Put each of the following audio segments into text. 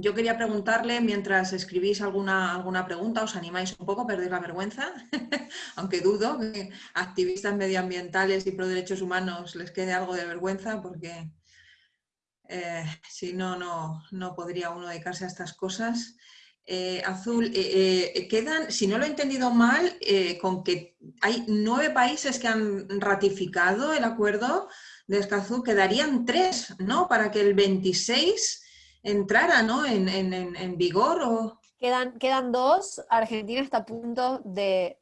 yo quería preguntarle, mientras escribís alguna, alguna pregunta, os animáis un poco a perder la vergüenza, aunque dudo que activistas medioambientales y pro derechos humanos les quede algo de vergüenza, porque eh, si no, no, no podría uno dedicarse a estas cosas. Eh, Azul, eh, quedan, si no lo he entendido mal, con que hay nueve países que han ratificado el acuerdo de Escazú, quedarían tres, ¿no? Para que el 26 entrara ¿no? en, vigor? O... Quedan, quedan dos. Argentina está a punto de,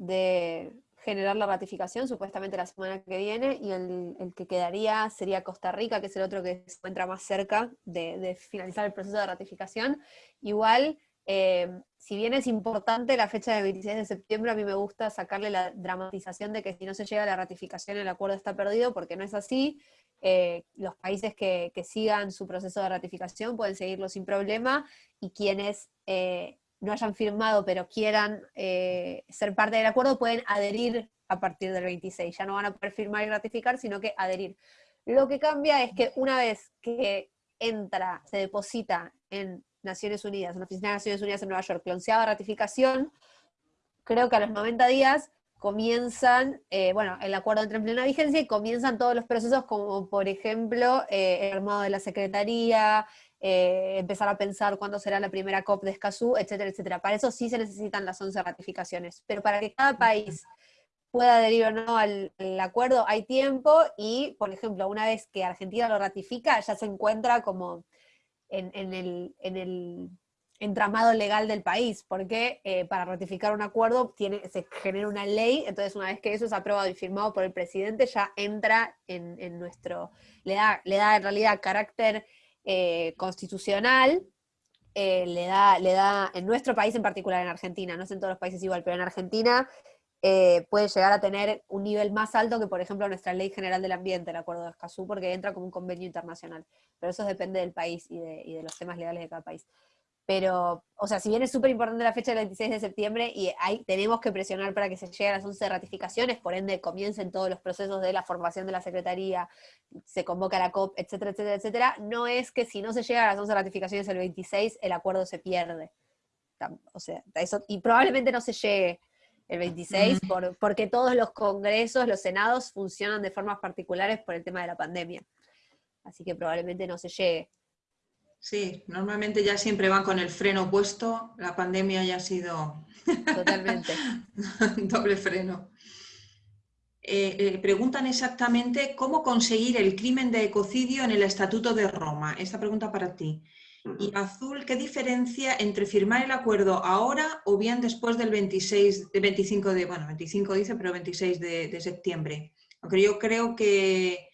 generar la ratificación, supuestamente la semana que viene, y el, que quedaría sería Costa Rica, que es el otro que se encuentra más cerca de, finalizar el proceso de ratificación. Igual, eh, si bien es importante la fecha del 26 de septiembre, a mí me gusta sacarle la dramatización de que si no se llega a la ratificación el acuerdo está perdido, porque no es así. Eh, los países que, sigan su proceso de ratificación pueden seguirlo sin problema y quienes eh, no hayan firmado pero quieran ser parte del acuerdo pueden adherir a partir del 26. Ya no van a poder firmar y ratificar, sino que adherir. Lo que cambia es que una vez que entra, se deposita en Naciones Unidas, en la Oficina de Naciones Unidas en Nueva York, la onceava ratificación, creo que a los 90 días comienzan, eh, bueno, el acuerdo entra en plena vigencia y comienzan todos los procesos como, por ejemplo, eh, el armado de la Secretaría, eh, empezar a pensar cuándo será la primera COP de Escazú, etcétera, etcétera. Para eso sí se necesitan las 11 ratificaciones, pero para que cada país pueda adherir o no al, acuerdo hay tiempo y, por ejemplo, una vez que Argentina lo ratifica, ya se encuentra como en, el, en el entramado legal del país, porque eh, para ratificar un acuerdo se genera una ley, entonces una vez que eso es aprobado y firmado por el presidente, ya entra en, nuestro, le da, le da en realidad carácter eh, constitucional, eh, le, da, le da, en nuestro país en particular, en Argentina, no es en todos los países igual, pero en Argentina puede llegar a tener un nivel más alto que, por ejemplo, nuestra Ley General del Ambiente, el Acuerdo de Escazú, porque entra como un convenio internacional. Pero eso depende del país y de, y de los temas legales de cada país. Pero, o sea, si bien es súper importante la fecha del 26 de septiembre y ahí tenemos que presionar para que se lleguen a las 11 ratificaciones, por ende comiencen todos los procesos de la formación de la Secretaría, se convoca la COP, etcétera, etcétera, etcétera, no es que si no se llega a las 11 ratificaciones el 26, el acuerdo se pierde. O sea, eso, y probablemente no se llegue el 26 por, porque todos los congresos, los senados funcionan de formas particulares por el tema de la pandemia. Así que probablemente no se llegue. Sí, normalmente ya siempre van con el freno puesto, la pandemia ya ha sido Totalmente. doble freno. Eh, eh, preguntan exactamente cómo conseguir el crimen de ecocidio en el Estatuto de Roma. Esta pregunta para ti. Y Azul, ¿qué diferencia entre firmar el acuerdo ahora o bien después del 26, 25 de, bueno, 25 dice, pero 26 de septiembre? Aunque yo creo que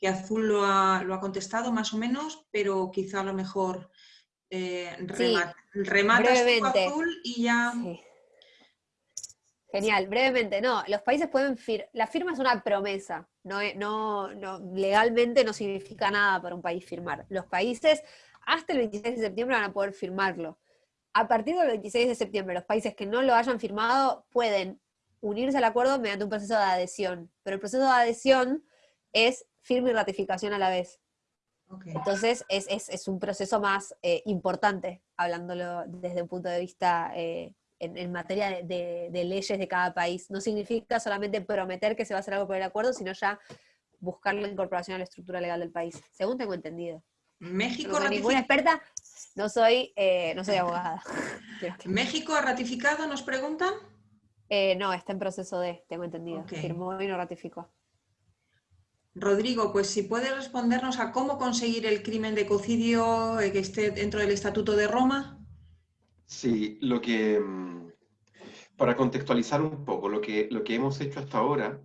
que Azul lo ha, lo ha contestado más o menos, pero quizá a lo mejor eh, remata, Azul y ya... Genial, brevemente, no, los países pueden, la firma es una promesa, no, no, no, legalmente no significa nada para un país firmar. Los países hasta el 26 de septiembre van a poder firmarlo. A partir del 26 de septiembre, los países que no lo hayan firmado pueden unirse al acuerdo mediante un proceso de adhesión, pero el proceso de adhesión es firme y ratificación a la vez. Entonces es, un proceso más eh, importante, hablándolo desde un punto de vista eh, en, materia de, leyes de cada país. No significa solamente prometer que se va a hacer algo por el acuerdo, sino ya buscar la incorporación a la estructura legal del país, según tengo entendido. México no soy ninguna experta, no soy, eh, no soy abogada. ¿México ha ratificado, nos preguntan? no, está en proceso de, tengo entendido. Firmó y no ratificó. Rodrigo, pues si puedes respondernos a cómo conseguir el crimen de ecocidio eh, que esté dentro del Estatuto de Roma. Sí, lo que, mm, para contextualizar un poco, lo que, lo que hemos hecho hasta ahora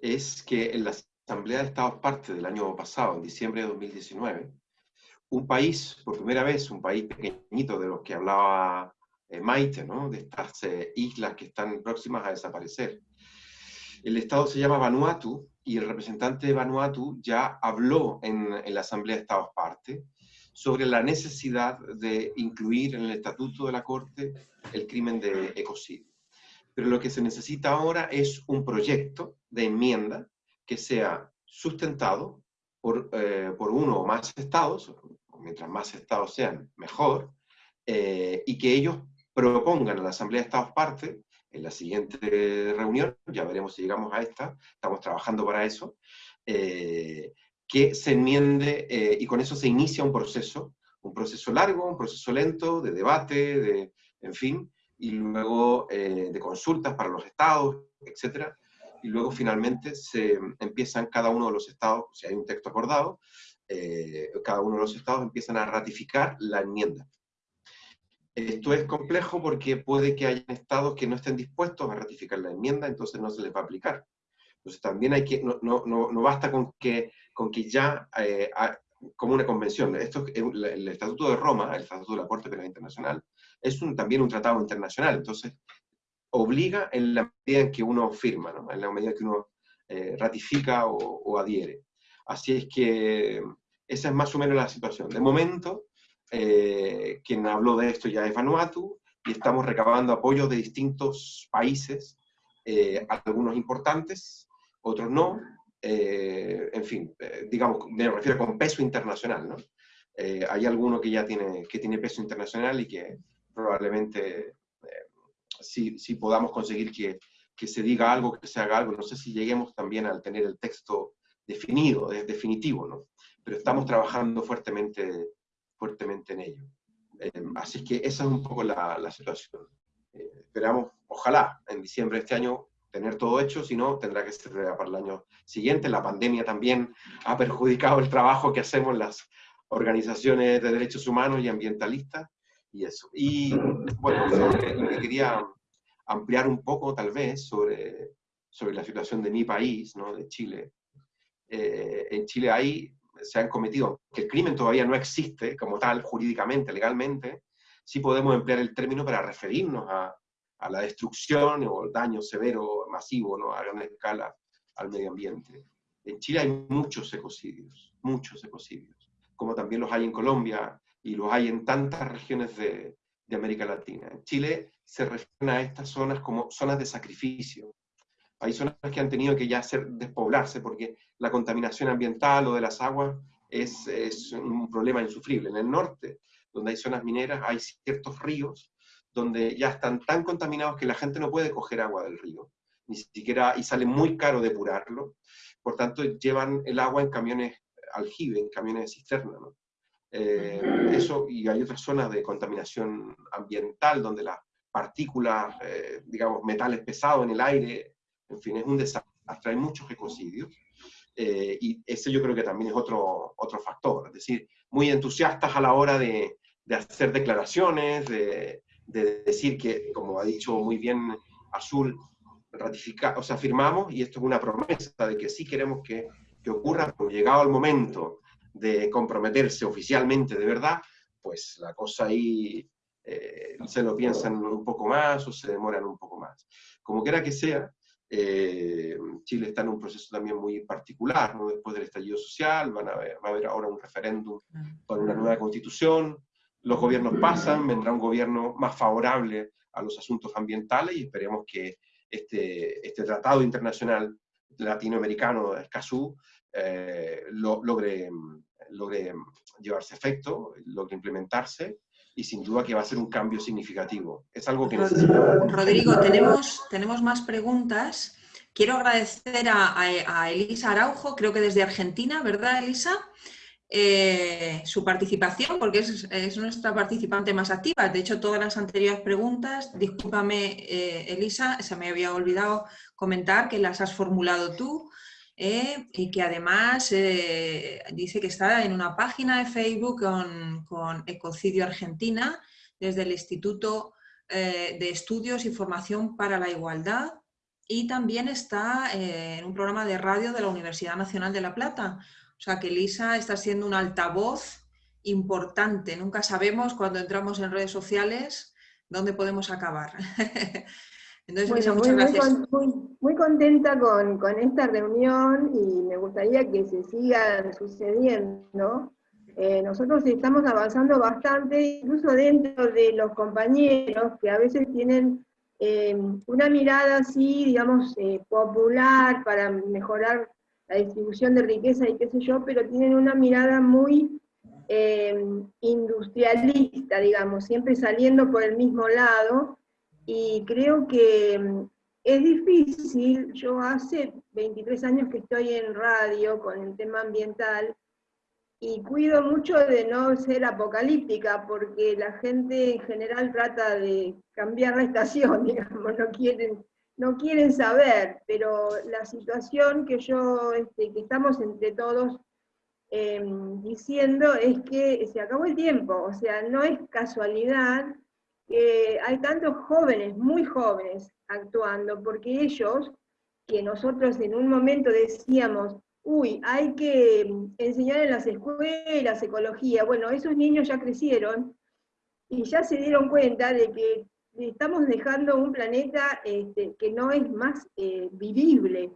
es que en la Asamblea de Estados Partes del año pasado, en diciembre de 2019, un país, por primera vez, un país pequeñito de los que hablaba eh, Maite, de estas eh, islas que están próximas a desaparecer. El Estado se llama Vanuatu y el representante de Vanuatu ya habló en, la Asamblea de Estados Partes sobre la necesidad de incluir en el Estatuto de la Corte el crimen de ecocidio. Pero lo que se necesita ahora es un proyecto de enmienda que sea sustentado por, eh, por uno o más estados, mientras más estados sean, mejor, eh, y que ellos propongan a la Asamblea de Estados Partes, en la siguiente reunión, ya veremos si llegamos a esta, estamos trabajando para eso, eh, que se enmiende eh, y con eso se inicia un proceso, un proceso largo, un proceso lento, de debate, de, en fin, y luego de consultas para los estados, etcétera, y luego finalmente se empiezan cada uno de los estados, si hay un texto acordado, cada uno de los estados empiezan a ratificar la enmienda. Esto es complejo porque puede que haya estados que no estén dispuestos a ratificar la enmienda, entonces no se les va a aplicar. Entonces también hay que, no, no, no, basta con que, con que ya, eh, como una convención, esto, el, el, Estatuto de Roma, el Estatuto de la Corte Penal Internacional, es un, también un tratado internacional, entonces obliga en la medida en que uno firma, ¿no? en la medida que uno eh, ratifica o, o adhiere. Así es que esa es más o menos la situación. De momento, eh, quien habló de esto ya es Vanuatu, y estamos recabando apoyo de distintos países, eh, algunos importantes, otros no, eh, en fin, digamos, me refiero con peso internacional, ¿no? hay alguno que ya tiene, que tiene peso internacional y que probablemente sí, sí, podamos conseguir que, que, se diga algo, que se haga algo. No sé si lleguemos también al tener el texto definido, es definitivo, ¿no? Pero estamos trabajando fuertemente fuertemente en ello. Eh, así que esa es un poco la, la situación. Eh, esperamos, ojalá, en diciembre de este año tener todo hecho, si no, tendrá que ser para el año siguiente. La pandemia también ha perjudicado el trabajo que hacemos las organizaciones de derechos humanos y ambientalistas, y eso. Y bueno, lo que quería ampliar un poco, tal vez, sobre, sobre la situación de mi país, ¿no? de Chile. Eh, en Chile hay se han cometido, que el crimen todavía no existe como tal, jurídicamente, legalmente, sí podemos emplear el término para referirnos a, la destrucción o el daño severo, masivo, ¿no? a gran escala al medio ambiente. En Chile hay muchos ecocidios, muchos ecocidios, como también los hay en Colombia y los hay en tantas regiones de, de América Latina. En Chile se refieren a estas zonas como zonas de sacrificio, hay zonas que han tenido que ya hacer despoblarse porque la contaminación ambiental o de las aguas es, es, un problema insufrible. En el norte, donde hay zonas mineras, hay ciertos ríos donde ya están tan contaminados que la gente no puede coger agua del río, ni siquiera, y sale muy caro depurarlo. Por tanto, llevan el agua en camiones aljibe, en camiones de cisterna. ¿no? Eh, eso, y hay otras zonas de contaminación ambiental donde las partículas, eh, digamos, metales pesados en el aire en fin, es un desastre, hay muchos ecocidios. Eh, y ese yo creo que también es otro, otro factor, es decir, muy entusiastas a la hora de, de hacer declaraciones, de, de, decir que, como ha dicho muy bien Azul, ratificar, o sea, firmamos, y esto es una promesa de que sí queremos que, que ocurra, pero llegado el momento de comprometerse oficialmente de verdad, pues la cosa ahí eh, se lo piensan un poco más o se demoran un poco más. Como quiera que sea, eh, Chile está en un proceso también muy particular, ¿no? después del estallido social, a va a haber ahora un referéndum para una nueva constitución, los gobiernos pasan, vendrá un gobierno más favorable a los asuntos ambientales y esperemos que este, este tratado internacional latinoamericano, Escazú, eh, lo, logre, llevarse efecto, logre implementarse y sin duda que va a ser un cambio significativo. Es algo que necesitamos. Rodrigo, tenemos, tenemos más preguntas. Quiero agradecer a, Elisa Araujo, creo que desde Argentina, ¿verdad, Elisa? Eh, su participación, porque es, nuestra participante más activa. De hecho, todas las anteriores preguntas, discúlpame, eh, Elisa, se me había olvidado comentar que las has formulado tú. Eh, y que además eh, dice que está en una página de Facebook con, Ecocidio Argentina, desde el Instituto eh, de Estudios y Formación para la Igualdad, y también está en un programa de radio de la Universidad Nacional de La Plata. O sea que Lisa está siendo un altavoz importante. Nunca sabemos cuando entramos en redes sociales dónde podemos acabar. Entonces, muchas muy, gracias. Muy, contenta con, esta reunión y me gustaría que se sigan sucediendo. Eh, nosotros estamos avanzando bastante, incluso dentro de los compañeros que a veces tienen eh, una mirada así, digamos, eh, popular para mejorar la distribución de riqueza y qué sé yo, pero tienen una mirada muy eh, industrialista, digamos, siempre saliendo por el mismo lado, y creo que mm, es difícil, yo hace 23 años que estoy en radio con el tema ambiental, y cuido mucho de no ser apocalíptica, porque la gente en general trata de cambiar la estación, digamos, no quieren, no quieren saber, pero la situación que yo, este, que estamos entre todos Em, diciendo es que se acabó el tiempo, o sea, no es casualidad hay tantos jóvenes, muy jóvenes, actuando, porque ellos, que nosotros en un momento decíamos, uy, hay que enseñar en las escuelas ecología, bueno, esos niños ya crecieron y ya se dieron cuenta de que estamos dejando un planeta este, que no es más eh, vivible,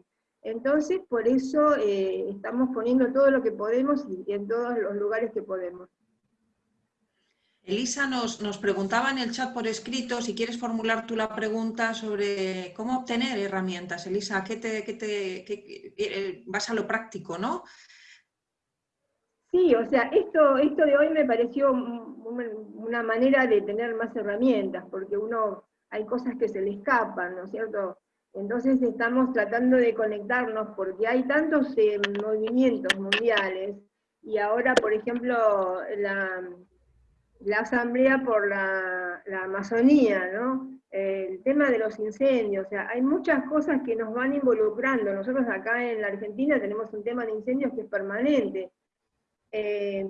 entonces, por eso eh, estamos poniendo todo lo que podemos y en todos los lugares que podemos. Elisa nos, nos, preguntaba en el chat por escrito, si quieres formular tú la pregunta sobre cómo obtener herramientas. Elisa, ¿qué te, qué te eh, vas a lo práctico, no? Sí, o sea, esto, esto de hoy me pareció una manera de tener más herramientas, porque uno, hay cosas que se le escapan, ¿no es cierto? Entonces estamos tratando de conectarnos porque hay tantos eh, movimientos mundiales y ahora, por ejemplo, la, Asamblea por la, Amazonía, ¿no? el tema de los incendios, o sea, hay muchas cosas que nos van involucrando. Nosotros acá en la Argentina tenemos un tema de incendios que es permanente. Eh,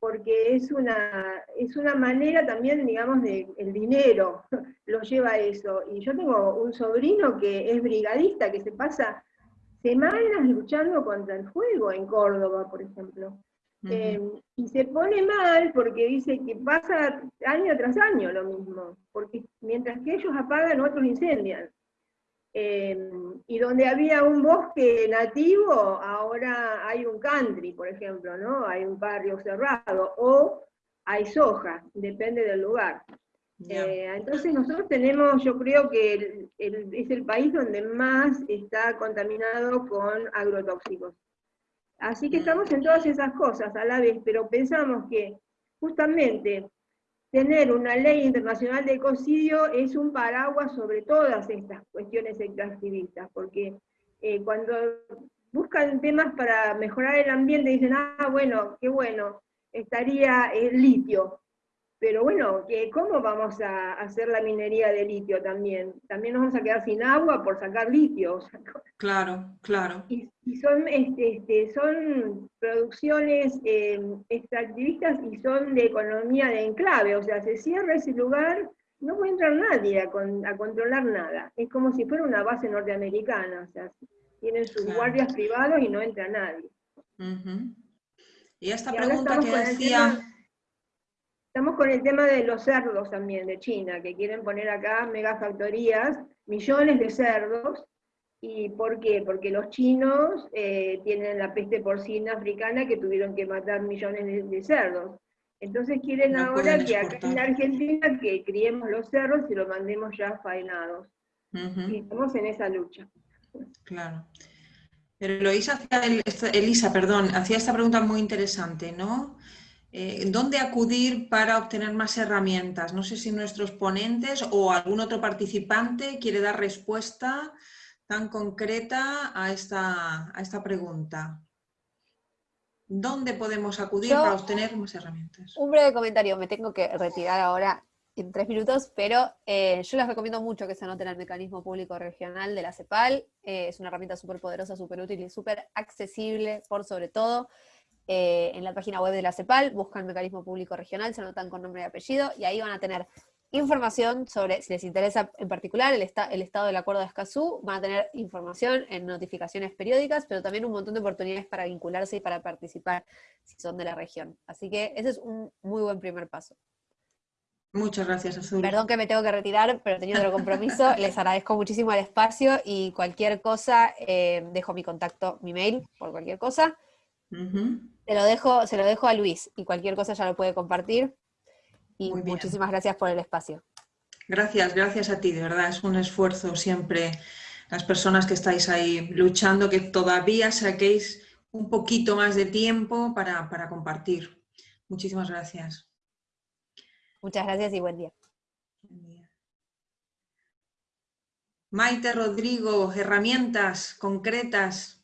porque es una, es una manera también, digamos, de el dinero lo lleva a eso. Y yo tengo un sobrino que es brigadista, que se pasa semanas luchando contra el fuego en Córdoba, por ejemplo. Em, y se pone mal porque dice que pasa año tras año lo mismo, porque mientras que ellos apagan, otros incendian. Em, y donde había un bosque nativo, ahora hay un country, por ejemplo, ¿no? Hay un barrio cerrado, o hay soja, depende del lugar. Eh, entonces nosotros tenemos, yo creo que es el país donde más está contaminado con agrotóxicos. Así que mm. estamos en todas esas cosas a la vez, pero pensamos que justamente tener una ley internacional de ecocidio es un paraguas sobre todas estas cuestiones extractivistas, porque eh, cuando buscan temas para mejorar el ambiente dicen, ah, bueno, qué bueno, estaría el litio, pero bueno, ¿cómo vamos a hacer la minería de litio también? También nos vamos a quedar sin agua por sacar litio. claro, claro. Y, son, este, este, son producciones eh, extractivistas y son de economía de enclave, o sea, se cierra ese lugar, no puede entrar nadie a, controlar nada. Es como si fuera una base norteamericana, o sea, tienen sus guardias privados y no entra nadie. Y esta pregunta que decía... Estamos con el tema de los cerdos también de China, que quieren poner acá megafactorías, millones de cerdos. ¿Y por qué? Porque los chinos eh, tienen la peste porcina africana que tuvieron que matar millones de, cerdos. Entonces quieren ahora que acá en Argentina que criemos los cerdos y los mandemos ya faenados. Y estamos en esa lucha. Claro. Pero Elisa, Elisa, perdón, hacía esta pregunta muy interesante, ¿no? Eh, ¿Dónde acudir para obtener más herramientas? No sé si nuestros ponentes o algún otro participante quiere dar respuesta tan concreta a esta, a esta pregunta. ¿Dónde podemos acudir para obtener más herramientas? Un breve comentario, me tengo que retirar ahora en tres minutos, pero eh, yo les recomiendo mucho que se anoten al mecanismo público regional de la CEPAL. Eh, es una herramienta súper poderosa, súper útil y súper accesible por sobre todo. Eh, en la página web de la CEPAL, buscan mecanismo público regional, se anotan con nombre y apellido, y ahí van a tener información sobre, si les interesa en particular el, el estado del acuerdo de Escazú, van a tener información en notificaciones periódicas, pero también un montón de oportunidades para vincularse y para participar si son de la región. Así que ese es un muy buen primer paso. Muchas gracias, Azul. Perdón que me tengo que retirar, pero teniendo otro compromiso. Les agradezco muchísimo el espacio y cualquier cosa, eh, dejo mi contacto, mi mail, por cualquier cosa. Se lo dejo, se lo dejo a Luis y cualquier cosa ya lo puede compartir. Y muchísimas gracias por el espacio. Gracias, gracias a ti, de verdad, es un esfuerzo siempre las personas que estáis ahí luchando, que todavía saquéis un poquito más de tiempo para, compartir. Muchísimas gracias. Muchas gracias y buen día. Maite Rodrigo, herramientas concretas.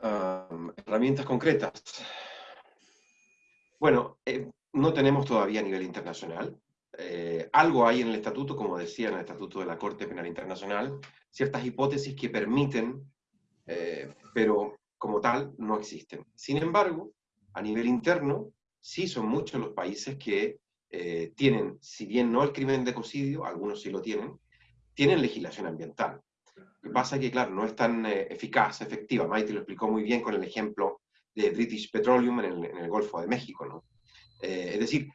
Herramientas concretas. Bueno, eh, no tenemos todavía a nivel internacional. Eh, algo hay en el estatuto, como decía en el estatuto de la Corte Penal Internacional, ciertas hipótesis que permiten, eh, pero como tal no existen. Sin embargo, a nivel interno, sí son muchos los países que tienen, si bien no el crimen de ecocidio, algunos sí lo tienen, tienen legislación ambiental. Que pasa es que, claro, no es tan eficaz, efectiva. Maite lo explicó muy bien con el ejemplo de British Petroleum en el, en el Golfo de México, ¿no? es decir,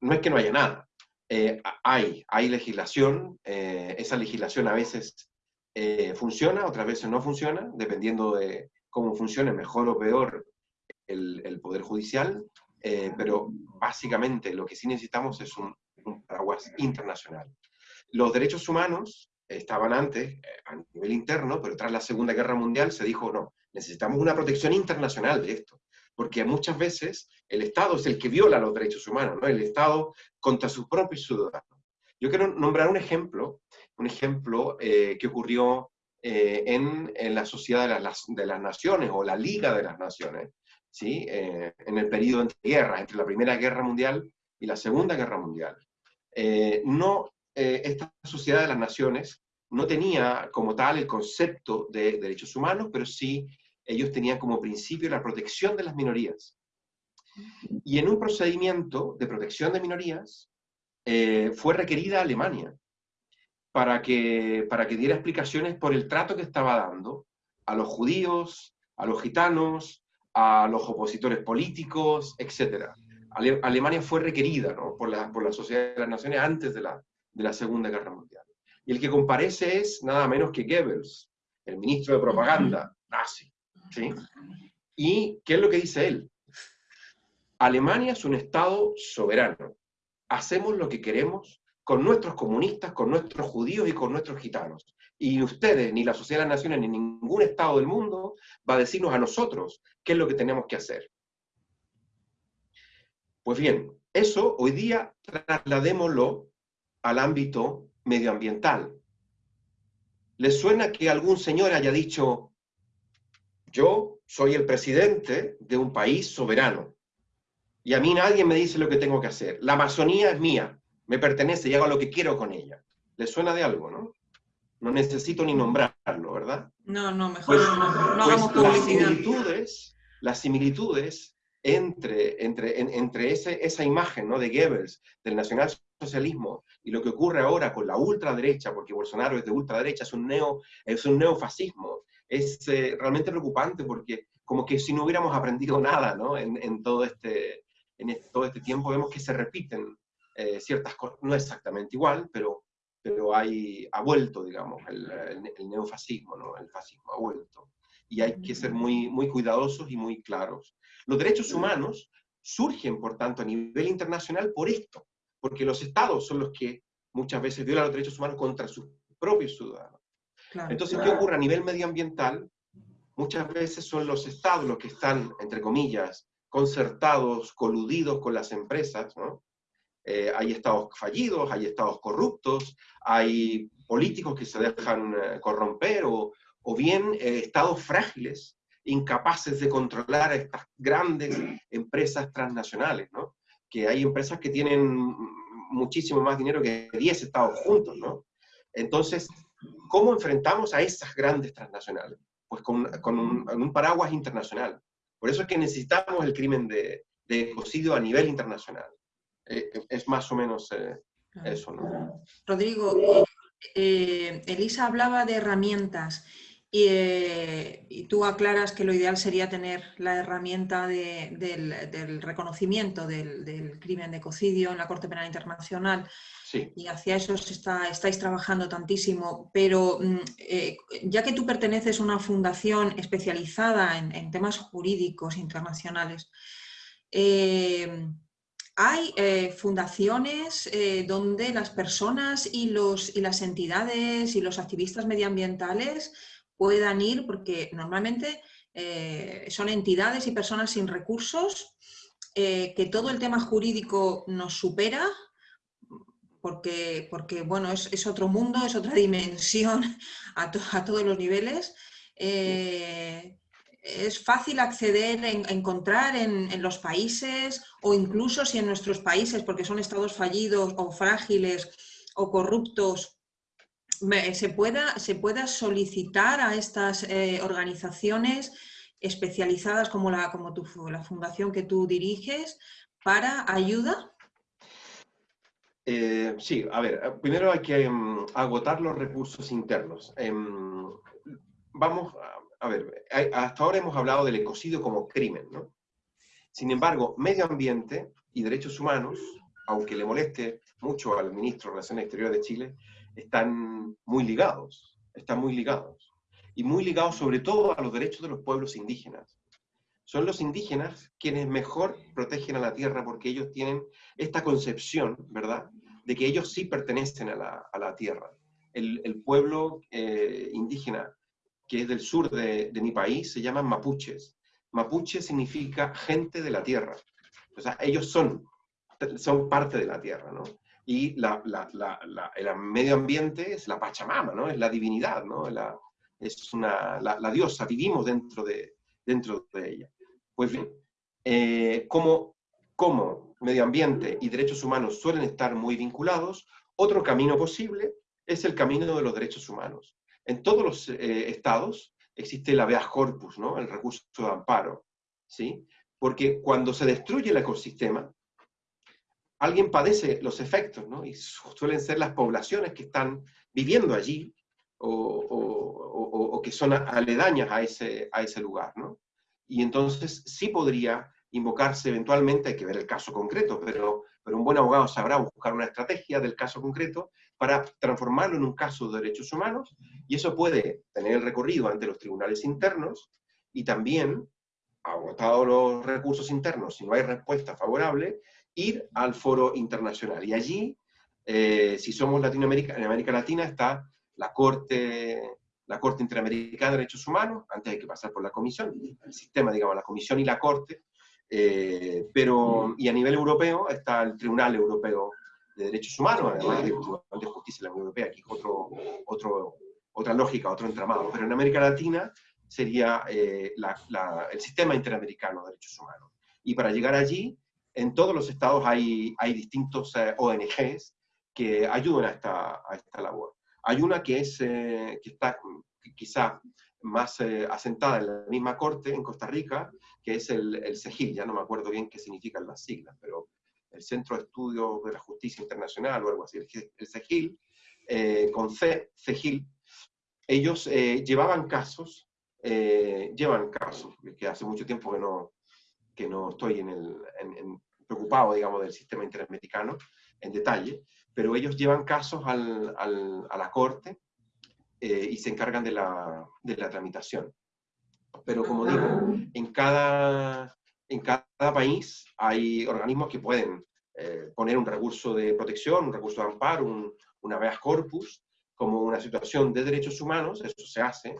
no es que no haya nada, eh, hay, hay legislación, eh, esa legislación a veces eh, funciona, otras veces no funciona, dependiendo de cómo funcione mejor o peor el, Poder Judicial, pero básicamente lo que sí necesitamos es un, un, paraguas internacional. Los derechos humanos estaban antes a nivel interno, pero tras la Segunda Guerra Mundial se dijo, no, necesitamos una protección internacional de esto porque muchas veces el Estado es el que viola los derechos humanos, ¿no? el Estado contra sus propios ciudadanos. Yo quiero nombrar un ejemplo, un ejemplo eh, que ocurrió eh, en, en, la Sociedad de las, de las, Naciones o la Liga de las Naciones, ¿sí? Eh, en el periodo entre guerras, entre la Primera Guerra Mundial y la Segunda Guerra Mundial. no, esta Sociedad de las Naciones no tenía como tal el concepto de derechos humanos, pero sí ellos tenían como principio la protección de las minorías. Y en un procedimiento de protección de minorías eh, fue requerida Alemania para que, para que diera explicaciones por el trato que estaba dando a los judíos, a los gitanos, a los opositores políticos, etc. Alemania fue requerida por, la, por la Sociedad de las Naciones antes de la, de la Segunda Guerra Mundial. Y el que comparece es nada menos que Goebbels, el ministro de propaganda nazi. ¿sí? ¿Y qué es lo que dice él? Alemania es un Estado soberano. Hacemos lo que queremos con nuestros comunistas, con nuestros judíos y con nuestros gitanos. Y ustedes, ni la Sociedad de las Naciones, ni ningún Estado del mundo va a decirnos a nosotros qué es lo que tenemos que hacer. Pues bien, eso hoy día trasladémoslo al ámbito medioambiental. ¿Les suena que algún señor haya dicho, yo soy el presidente de un país soberano y a mí nadie me dice lo que tengo que hacer. La Amazonía es mía, me pertenece y hago lo que quiero con ella. ¿Le suena de algo, no? No necesito ni nombrarlo, ¿verdad? No, no, mejor pues, no, no pues hagamos publicidad. Las similitudes, las similitudes entre, entre, entre ese, esa imagen ¿no? de Goebbels, del nacionalsocialismo, y lo que ocurre ahora con la ultraderecha, porque Bolsonaro es de ultraderecha, es un, neo, es un neofascismo, es eh, realmente preocupante porque como que si no hubiéramos aprendido nada ¿no? en, todo este, en todo este tiempo, vemos que se repiten eh, ciertas cosas, no exactamente igual, pero, pero hay, ha vuelto, digamos, el, neofascismo, ¿no? el fascismo ha vuelto. Y hay que ser muy, muy cuidadosos y muy claros. Los derechos humanos surgen, por tanto, a nivel internacional por esto, porque los estados son los que muchas veces violan los derechos humanos contra sus propios ciudadanos. Entonces, ¿qué ocurre a nivel medioambiental? Muchas veces son los estados los que están, entre comillas, concertados, coludidos con las empresas, ¿no? Eh, hay estados fallidos, hay estados corruptos, hay políticos que se dejan eh, corromper o, o bien eh, estados frágiles, incapaces de controlar a estas grandes empresas transnacionales, ¿no? Que hay empresas que tienen muchísimo más dinero que 10 estados juntos, ¿no? Entonces, ¿Cómo enfrentamos a esas grandes transnacionales? Pues con, un, paraguas internacional. Por eso es que necesitamos el crimen de, ecocidio a nivel internacional. Eh, es más o menos eh, eso, ¿no? Rodrigo, eh, Elisa hablaba de herramientas y, tú aclaras que lo ideal sería tener la herramienta del, reconocimiento del, del, crimen de ecocidio en la Corte Penal Internacional. Y hacia eso estáis trabajando tantísimo, pero mm, eh, ya que tú perteneces a una fundación especializada en, temas jurídicos internacionales, eh, hay eh, fundaciones donde las personas y, los, y las entidades y los activistas medioambientales puedan ir, porque normalmente eh, son entidades y personas sin recursos, eh, que todo el tema jurídico nos supera, porque, porque bueno, es, otro mundo, es otra dimensión a, todos los niveles. Eh, es fácil acceder, en, encontrar en, los países o incluso si en nuestros países, porque son estados fallidos o frágiles o corruptos, se pueda, se pueda solicitar a estas eh, organizaciones especializadas como, la, como tu, la fundación que tú diriges para ayuda? Eh, sí, a ver, primero hay que mm, agotar los recursos internos. Em, vamos, a, ver, hasta ahora hemos hablado del ecocidio como crimen, ¿no? Sin embargo, medio ambiente y derechos humanos, aunque le moleste mucho al ministro de Relaciones Exteriores de Chile, están muy ligados, están muy ligados. Y muy ligados sobre todo a los derechos de los pueblos indígenas. Son los indígenas quienes mejor protegen a la tierra porque ellos tienen esta concepción, ¿verdad?, de que ellos sí pertenecen a la, tierra. El, pueblo eh, indígena que es del sur de, mi país se llaman mapuches. Mapuche significa gente de la tierra. O sea, ellos son, son parte de la tierra, ¿no? Y la, el medio ambiente es la Pachamama, ¿no? Es la divinidad, ¿no? es una, la, diosa, vivimos dentro de, dentro de ella. Pues bien, eh, como, como medio ambiente y derechos humanos suelen estar muy vinculados, otro camino posible es el camino de los derechos humanos. En todos los eh, estados existe el habeas corpus, ¿no? el recurso de amparo, ¿sí? porque cuando se destruye el ecosistema, alguien padece los efectos, ¿no? Y suelen ser las poblaciones que están viviendo allí o, que son aledañas a ese, a ese lugar, ¿no? Y entonces sí podría invocarse eventualmente, hay que ver el caso concreto, pero, pero un buen abogado sabrá buscar una estrategia del caso concreto para transformarlo en un caso de derechos humanos, y eso puede tener el recorrido ante los tribunales internos, y también, agotados los recursos internos, si no hay respuesta favorable, ir al foro internacional. Y allí, eh, si somos Latinoamérica, en América Latina está la Corte, la Corte Interamericana de Derechos Humanos, antes hay que pasar por la Comisión, el sistema, digamos, la Comisión y la Corte, eh, pero, y a nivel europeo está el Tribunal Europeo de Derechos Humanos, además del de Justicia de la Unión Europea, aquí otro, otro, otra lógica, otro entramado. Pero en América Latina sería eh, el Sistema Interamericano de Derechos Humanos. Y para llegar allí en todos los estados hay, hay distintos eh, ONGs que ayudan a esta, a esta labor. Hay una que, es, eh, que está quizá más eh, asentada en la misma corte, en Costa Rica, que es el, el CEGIL, ya no me acuerdo bien qué significan las siglas, pero el Centro de Estudio de la Justicia Internacional o algo así, el, CEGIL, con C, CEGIL, ellos llevaban casos, llevan casos, que hace mucho tiempo que no, que no estoy en el, preocupado, digamos, del sistema interamericano en detalle, pero ellos llevan casos al, a la corte eh, y se encargan de la, de la, tramitación. Pero como digo, en cada, en cada país hay organismos que pueden eh, poner un recurso de protección, un recurso de amparo, un, un habeas corpus, como una situación de derechos humanos, eso se hace,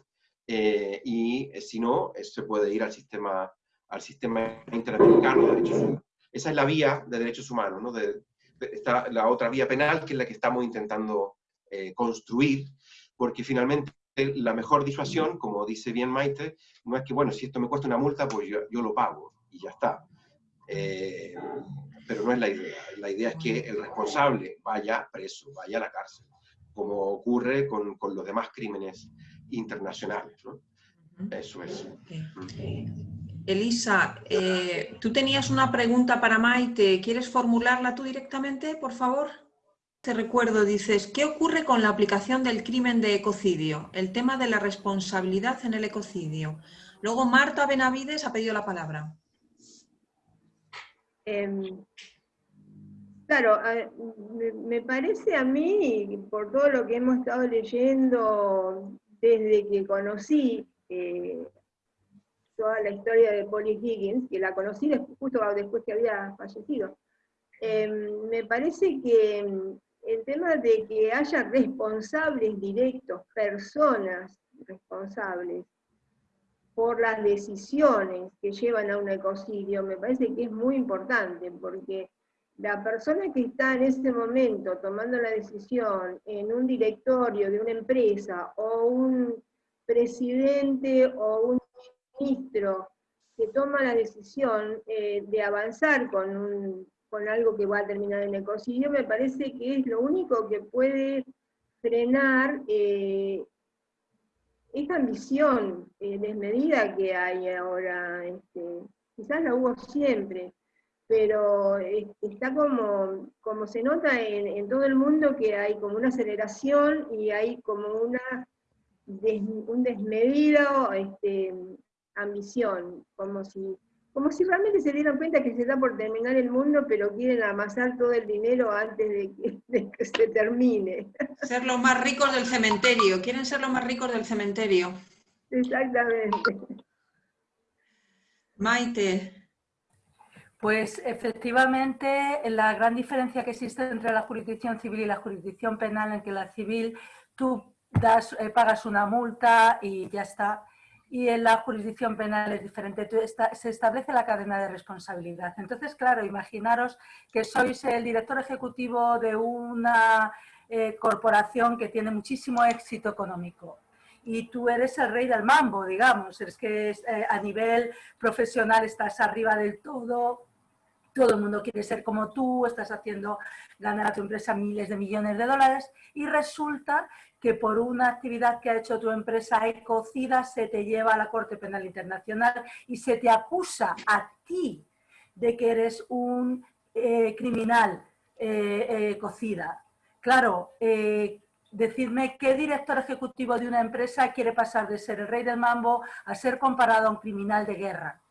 eh, y si no, se puede ir al sistema al sistema interamericano de derechos humanos. Esa es la vía de derechos humanos, ¿no? De, está la otra vía penal, que es la que estamos intentando eh, construir, porque finalmente la mejor disuasión, como dice bien Maite, no es que, bueno, si esto me cuesta una multa, pues yo, yo lo pago y ya está. Eh, pero no es la idea. La idea es que el responsable vaya preso, vaya a la cárcel, como ocurre con, con los demás crímenes internacionales. ¿no? Eso es. Elisa, eh, tú tenías una pregunta para Maite. ¿Quieres formularla tú directamente, por favor? Te recuerdo, dices, ¿qué ocurre con la aplicación del crimen de ecocidio? El tema de la responsabilidad en el ecocidio. Luego Marta Benavides ha pedido la palabra. Em, claro, me, parece a mí, por todo lo que hemos estado leyendo desde que conocí eh, toda la historia de Polly Higgins, que la conocí justo después que había fallecido. Em, me parece que em, el tema de que haya responsables directos, personas responsables, por las decisiones que llevan a un ecocidio, me parece que es muy importante, porque la persona que está en ese momento tomando la decisión en un directorio de una empresa, o un presidente o un ministro que toma la decisión eh, de avanzar con, con algo que va a terminar en ecocidio, me parece que es lo único que puede frenar eh, esta ambición eh, desmedida que hay ahora. Este, quizás la hubo siempre, pero está como, como se nota en, todo el mundo que hay como una aceleración y hay como una un desmedido este, ambición, como si, como si realmente se dieran cuenta que se está por terminar el mundo, pero quieren amasar todo el dinero antes de que, se termine. Ser los más ricos del cementerio, quieren ser los más ricos del cementerio. Exactamente. Maite. Pues efectivamente, la gran diferencia que existe entre la jurisdicción civil y la jurisdicción penal en que la civil tú das, eh, pagas una multa y ya está, y en la jurisdicción penal es diferente, se establece la cadena de responsabilidad. Entonces, claro, imaginaros que sois el director ejecutivo de una eh, corporación que tiene muchísimo éxito económico y tú eres el rey del mambo, digamos, es que eh, a nivel profesional estás arriba del todo, todo el mundo quiere ser como tú, estás haciendo ganar a tu empresa miles de millones de dólares y resulta que por una actividad que ha hecho tu empresa ecocida se te lleva a la Corte Penal Internacional y se te acusa a ti de que eres un eh, criminal eh, ecocida. Claro, eh, decirme qué director ejecutivo de una empresa quiere pasar de ser el rey del mambo a ser comparado a un criminal de guerra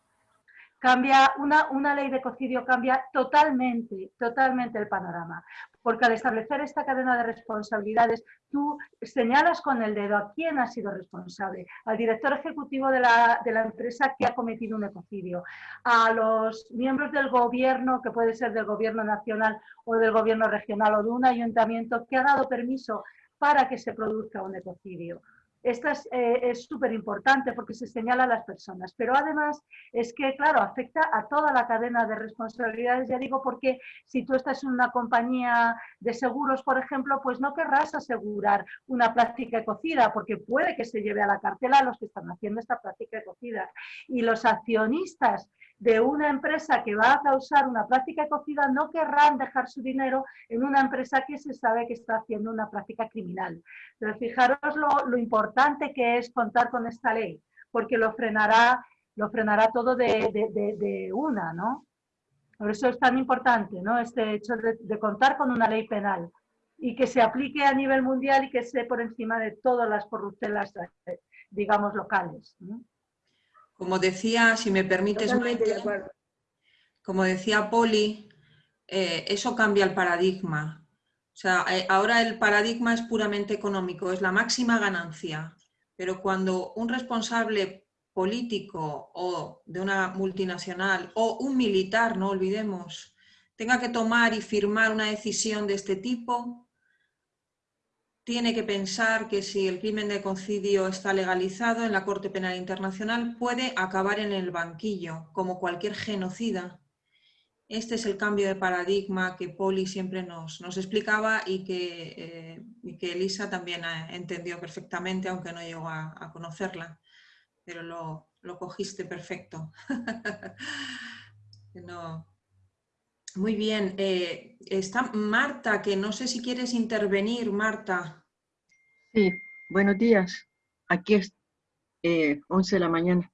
cambia, una, una ley de ecocidio cambia totalmente, totalmente el panorama. Porque al establecer esta cadena de responsabilidades, tú señalas con el dedo a quién ha sido responsable, al director ejecutivo de la, de la empresa que ha cometido un ecocidio, a los miembros del gobierno, que puede ser del gobierno nacional o del gobierno regional o de un ayuntamiento que ha dado permiso para que se produzca un ecocidio. Esta eh, es súper importante porque se señala a las personas, pero además es que, claro, afecta a toda la cadena de responsabilidades, ya digo, porque si tú estás en una compañía de seguros, por ejemplo, pues no querrás asegurar una práctica ecocida, porque puede que se lleve a la cartela a los que están haciendo esta práctica ecocida. Y los accionistas de una empresa que va a causar una práctica ecocida no querrán dejar su dinero en una empresa que se sabe que está haciendo una práctica criminal. Pero fijaros lo, importante que es contar con esta ley, porque lo frenará, lo frenará todo de, una, ¿no? Por eso es tan importante, ¿no? Este hecho de, contar con una ley penal y que se aplique a nivel mundial y que esté por encima de todas las corruptelas, eh, digamos, locales. Como decía, si me permites, como decía Poli, eh, eso cambia el paradigma. O sea, eh, ahora el paradigma es puramente económico, es la máxima ganancia. Pero cuando un responsable político o de una multinacional o un militar, no olvidemos, tenga que tomar y firmar una decisión de este tipo, tiene que pensar que si el crimen de ecocidio está legalizado en la Corte Penal Internacional puede acabar en el banquillo, como cualquier genocida. Este es el cambio de paradigma que Poli siempre nos, explicaba y que, eh, Elisa también entendió perfectamente, aunque no llegó a, conocerla. Pero lo, cogiste perfecto. Muy bien. Eh, está Marta, que no sé si quieres intervenir, Marta. Sí, buenos días. Aquí es eh, 11 de la mañana.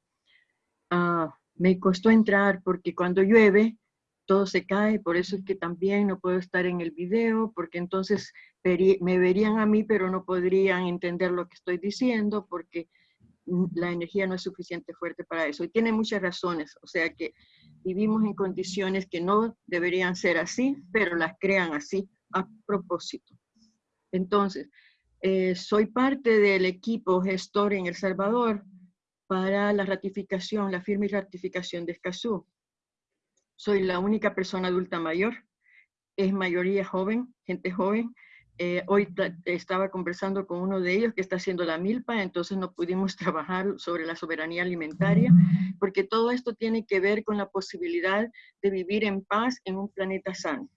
Ah, me costó entrar porque cuando llueve todo se cae, por eso es que también no puedo estar en el video, porque entonces me verían a mí, pero no podrían entender lo que estoy diciendo, porque la energía no es suficiente fuerte para eso. Y tiene muchas razones, o sea que vivimos en condiciones que no deberían ser así, pero las crean así a propósito. Entonces, eh, soy parte del equipo gestor en El Salvador para la ratificación, la firma y ratificación de Escazú. Soy la única persona adulta mayor, es mayoría joven, gente joven, Eh, hoy estaba conversando con uno de ellos que está haciendo la milpa, entonces no pudimos trabajar sobre la soberanía alimentaria, porque todo esto tiene que ver con la posibilidad de vivir en paz en un planeta sano.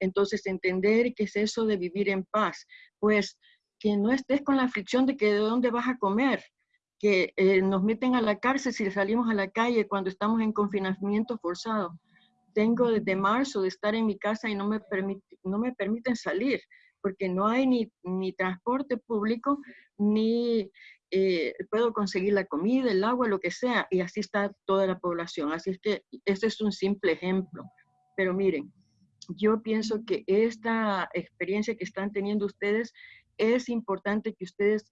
Entonces, entender qué es eso de vivir en paz, pues que no estés con la fricción de que de dónde vas a comer, que eh, nos meten a la cárcel si salimos a la calle cuando estamos en confinamiento forzado. Tengo desde marzo de estar en mi casa y no me, no me permiten salir porque no hay ni, ni transporte público, ni eh, puedo conseguir la comida, el agua, lo que sea, y así está toda la población. Así es que ese es un simple ejemplo. Pero miren, yo pienso que esta experiencia que están teniendo ustedes es importante que ustedes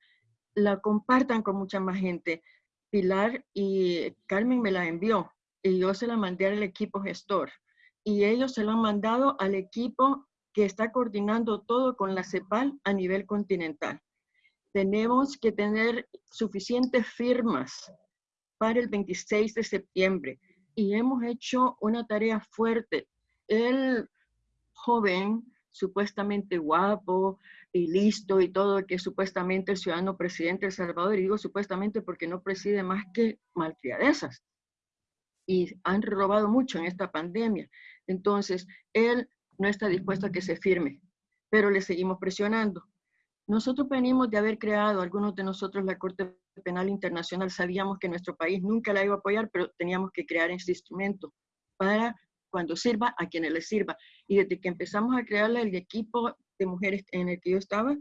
la compartan con mucha más gente. Pilar y Carmen me la envió y yo se la mandé al equipo gestor y ellos se la han mandado al equipo que está coordinando todo con la CEPAL a nivel continental. Tenemos que tener suficientes firmas para el 26 de septiembre y hemos hecho una tarea fuerte. El joven, supuestamente guapo y listo y todo, que supuestamente el ciudadano presidente de El Salvador, digo supuestamente porque no preside más que malcriadezas. Y han robado mucho en esta pandemia. Entonces, él no está dispuesto a que se firme, pero le seguimos presionando. Nosotros venimos de haber creado, algunos de nosotros, la Corte Penal Internacional, sabíamos que nuestro país nunca la iba a apoyar, pero teníamos que crear ese instrumento para cuando sirva a quienes les sirva. Y desde que empezamos a crear el equipo de mujeres en el que yo estaba,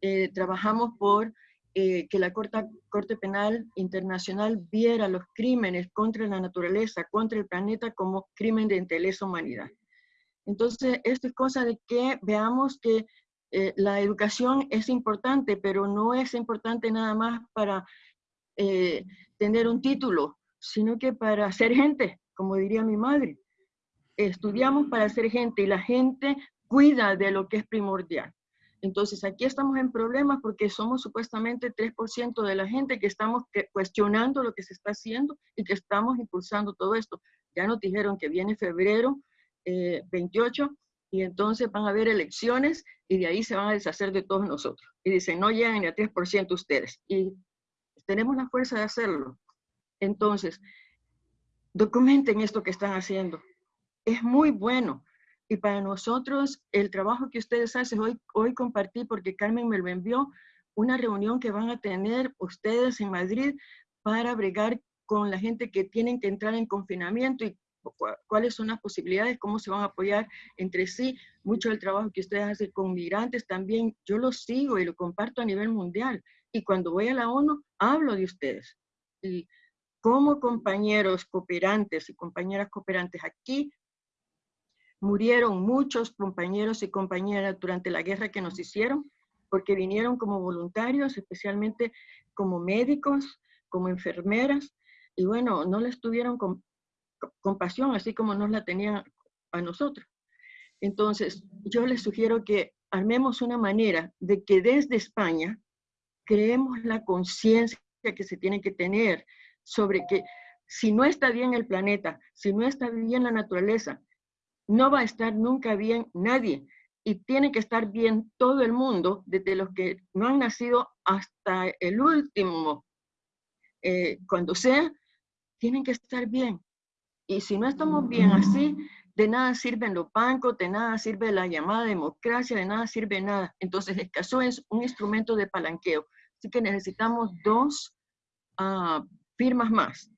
eh, trabajamos por eh, que la Corte, Corte Penal Internacional viera los crímenes contra la naturaleza, contra el planeta, como crimen de lesa humanidad. Entonces, esto es cosa de que veamos que eh, la educación es importante, pero no es importante nada más para eh, tener un título, sino que para ser gente, como diría mi madre. Estudiamos para ser gente y la gente cuida de lo que es primordial. Entonces, aquí estamos en problemas porque somos supuestamente 3% de la gente que estamos cuestionando lo que se está haciendo y que estamos impulsando todo esto. Ya nos dijeron que viene febrero, 28 eh, y entonces van a haber elecciones y de ahí se van a deshacer de todos nosotros. Y dicen, no llegan ni a 3% ustedes. Y tenemos la fuerza de hacerlo. Entonces, documenten esto que están haciendo. Es muy bueno. Y para nosotros, el trabajo que ustedes hacen, hoy, hoy compartí, porque Carmen me lo envió, una reunión que van a tener ustedes en Madrid para bregar con la gente que tienen que entrar en confinamiento y cuáles son las posibilidades, cómo se van a apoyar entre sí. Mucho del trabajo que ustedes hacen con migrantes también, yo lo sigo y lo comparto a nivel mundial. Y cuando voy a la ONU, hablo de ustedes. Y como compañeros cooperantes y compañeras cooperantes aquí, murieron muchos compañeros y compañeras durante la guerra que nos hicieron, porque vinieron como voluntarios, especialmente como médicos, como enfermeras, y bueno, no les tuvieron compasión, así como nos la tenían a nosotros. Entonces, yo les sugiero que armemos una manera de que desde España creemos la conciencia que se tiene que tener sobre que si no está bien el planeta, si no está bien la naturaleza, no va a estar nunca bien nadie. Y tiene que estar bien todo el mundo, desde los que no han nacido hasta el último, eh, cuando sea, tienen que estar bien. Y si no estamos bien así, de nada sirven los bancos, de nada sirve la llamada democracia, de nada sirve nada. Entonces, el caso es un instrumento de palanqueo. Así que necesitamos dos ah, firmas más.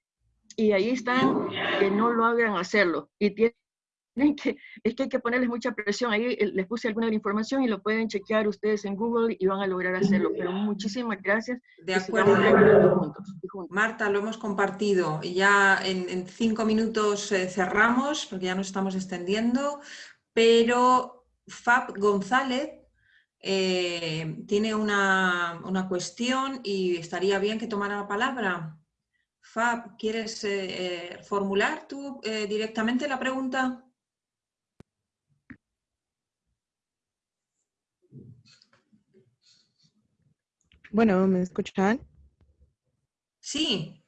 Y ahí están que no lo hagan hacerlo. Y que, es que hay que ponerles mucha presión. Ahí eh, les puse alguna información y lo pueden chequear ustedes en Google y van a lograr hacerlo. Pero muchísimas gracias. De acuerdo. Marta, lo hemos compartido. Y ya en, cinco minutos eh, cerramos porque ya nos estamos extendiendo. Pero Fab González eh, tiene una, una, cuestión y estaría bien que tomara la palabra. Fab, ¿quieres formular tú directamente la pregunta? Bueno, ¿me escuchan? Sí.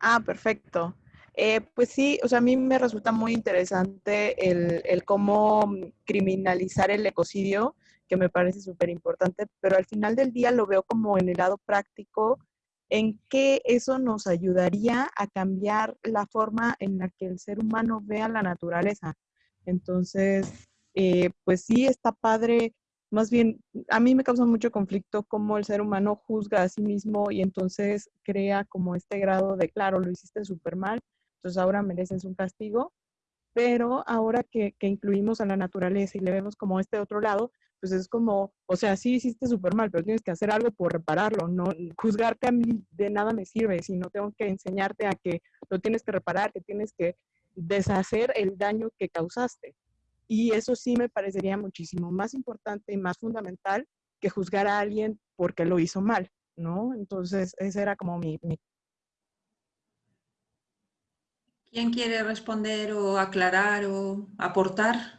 Ah, perfecto. Eh, pues sí, o sea, a mí me resulta muy interesante el, cómo criminalizar el ecocidio que me parece súper importante, pero al final del día lo veo como en el lado práctico, en que eso nos ayudaría a cambiar la forma en la que el ser humano vea la naturaleza. Entonces, eh, pues sí, está padre. Más bien, a mí me causa mucho conflicto cómo el ser humano juzga a sí mismo y entonces crea como este grado de, claro, lo hiciste súper mal, entonces ahora mereces un castigo, pero ahora que, que, incluimos a la naturaleza y le vemos como este otro lado, pues es como, o sea, sí hiciste súper mal, pero tienes que hacer algo por repararlo, no juzgarte a mí de nada me sirve, sino tengo que enseñarte a que lo tienes que reparar, que tienes que deshacer el daño que causaste. Y eso sí me parecería muchísimo más importante y más fundamental que juzgar a alguien porque lo hizo mal, ¿no? Entonces, ese era como mi... mi... ¿Quién quiere responder o aclarar o aportar?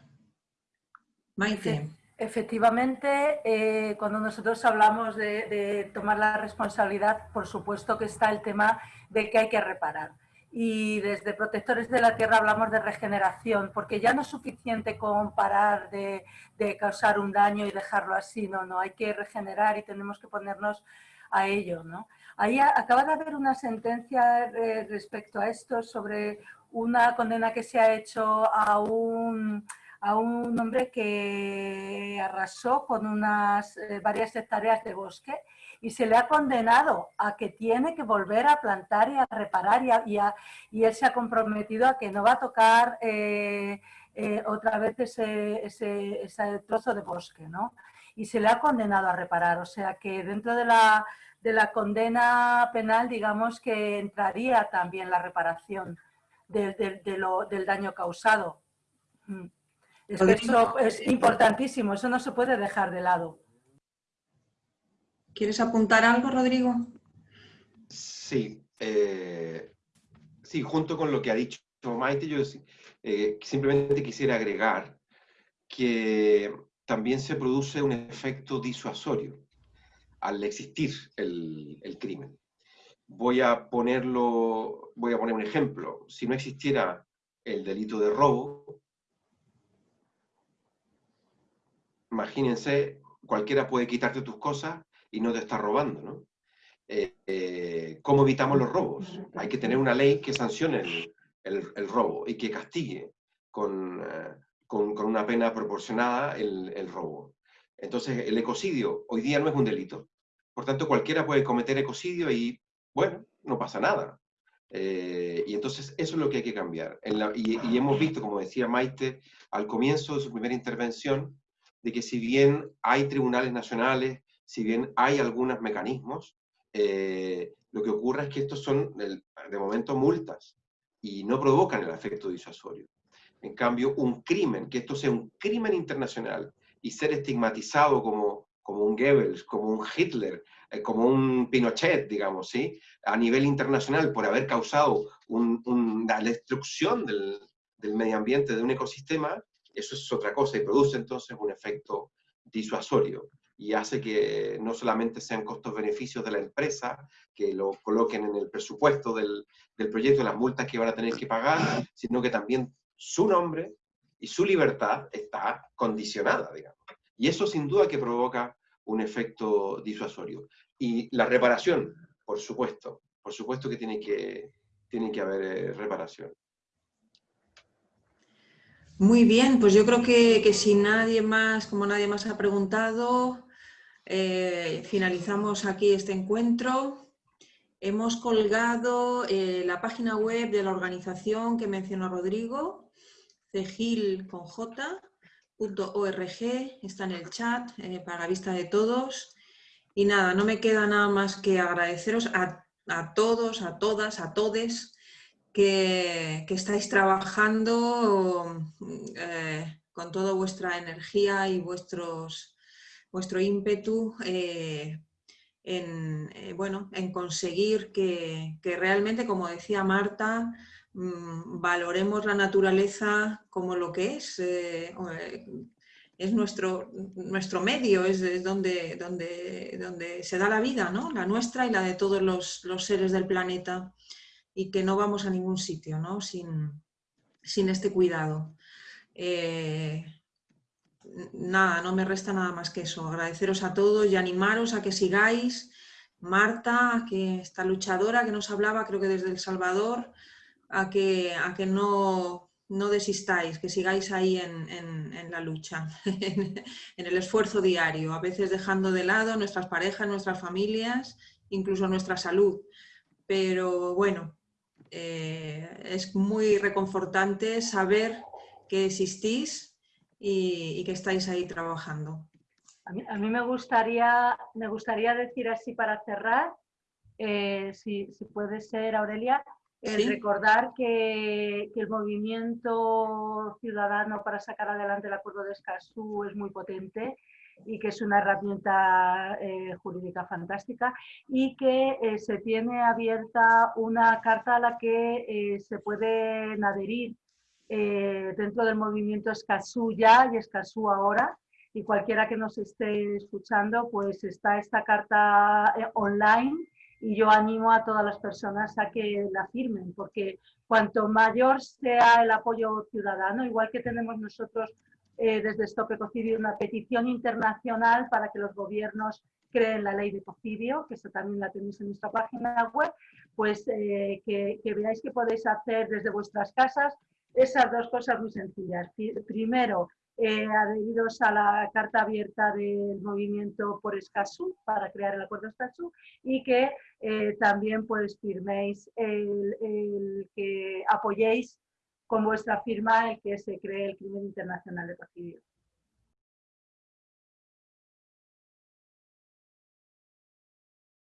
Maite. Efectivamente, eh, cuando nosotros hablamos de, tomar la responsabilidad, por supuesto que está el tema de que hay que reparar. Y desde Protectores de la Tierra hablamos de regeneración, porque ya no es suficiente con parar de, causar un daño y dejarlo así, no, no, hay que regenerar y tenemos que ponernos a ello. ¿no? Ahí acaba de haber una sentencia respecto a esto sobre una condena que se ha hecho a un a un hombre que arrasó con unas eh, varias hectáreas de bosque y se le ha condenado a que tiene que volver a plantar y a reparar y, y, él se ha comprometido a que no va a tocar eh, eh, otra vez ese, ese, ese, trozo de bosque, ¿no? Y se le ha condenado a reparar, o sea que dentro de la, de la condena penal digamos que entraría también la reparación de, lo, del daño causado. Mm. Eso es importantísimo, eso no se puede dejar de lado. ¿Quieres apuntar algo, Rodrigo? Sí, eh, sí, junto con lo que ha dicho Maite, yo eh, simplemente quisiera agregar que también se produce un efecto disuasorio al existir el, el crimen. Voy a ponerlo, voy a poner un ejemplo. Si no existiera el delito de robo, imagínense, cualquiera puede quitarte tus cosas y no te está robando, ¿no? Eh, eh, ¿Cómo evitamos los robos? Hay que tener una ley que sancione el, robo y que castigue eh, con, con, una pena proporcionada el, el, robo. Entonces, el ecocidio hoy día no es un delito. Por tanto, cualquiera puede cometer ecocidio y, bueno, no pasa nada. y entonces eso es lo que hay que cambiar. y, y, hemos visto, como decía Maite, al comienzo de su primera intervención, de que si bien hay tribunales nacionales, si bien hay algunos mecanismos, eh, lo que ocurre es que estos son, de momento, multas y no provocan el efecto disuasorio. En cambio, un crimen, que esto sea un crimen internacional y ser estigmatizado como, como un Goebbels, como un Hitler, eh, como un Pinochet, digamos, ¿sí? a nivel internacional por haber causado la destrucción del, del medio ambiente, de un ecosistema, eso es otra cosa y produce entonces un efecto disuasorio y hace que no solamente sean costos-beneficios de la empresa, que lo coloquen en el presupuesto del, del proyecto, las multas que van a tener que pagar, sino que también su nombre y su libertad está condicionada, digamos. Y eso sin duda que provoca un efecto disuasorio. Y la reparación, por supuesto, por supuesto que tiene que, tiene que haber eh, reparación. Muy bien, pues yo creo que, si nadie más, como nadie más ha preguntado, eh, finalizamos aquí este encuentro. Hemos colgado eh, la página web de la organización que mencionó Rodrigo, cegil.org, está en el chat eh, para la vista de todos. Y nada, no me queda nada más que agradeceros a, a todos, a todas, a todes que, estáis trabajando con toda vuestra energía y vuestros, vuestro ímpetu eh, en, eh, bueno, en conseguir que, realmente, como decía Marta, mm, valoremos la naturaleza como lo que es. es nuestro, nuestro medio, es, donde, donde, donde se da la vida, ¿no? la nuestra y la de todos los, los seres del planeta y que no vamos a ningún sitio ¿no? sin, sin este cuidado. Eh, nada, no me resta nada más que eso. Agradeceros a todos y animaros a que sigáis. Marta, que esta luchadora que nos hablaba, creo que desde El Salvador, a que, a que no, no desistáis, que sigáis ahí en, la lucha, en, el esfuerzo diario, a veces dejando de lado nuestras parejas, nuestras familias, incluso nuestra salud. Pero bueno, eh, es muy reconfortante saber que existís y, que estáis ahí trabajando. A mí, me, gustaría, me gustaría decir así para cerrar, eh, si, puede ser, Aurelia, recordar que, el movimiento ciudadano para sacar adelante el acuerdo de Escazú es muy potente y que es una herramienta eh, jurídica fantástica y que eh, se tiene abierta una carta a la que se pueden adherir dentro del movimiento Escazú ya y Escazú ahora. Y cualquiera que nos esté escuchando, pues está esta carta eh, online y yo animo a todas las personas a que la firmen, porque cuanto mayor sea el apoyo ciudadano, igual que tenemos nosotros eh, desde Stop Ecocidio una petición internacional para que los gobiernos creen la ley de ecocidio, que eso también la tenéis en nuestra página web, pues eh, que, que veáis que podéis hacer desde vuestras casas esas dos cosas muy sencillas. Primero, eh, adheridos a la carta abierta del movimiento por Escazú, para crear el acuerdo Escazú, y que eh, también pues firméis el, que apoyéis con vuestra firma el que se cree el crimen internacional de Pacidio.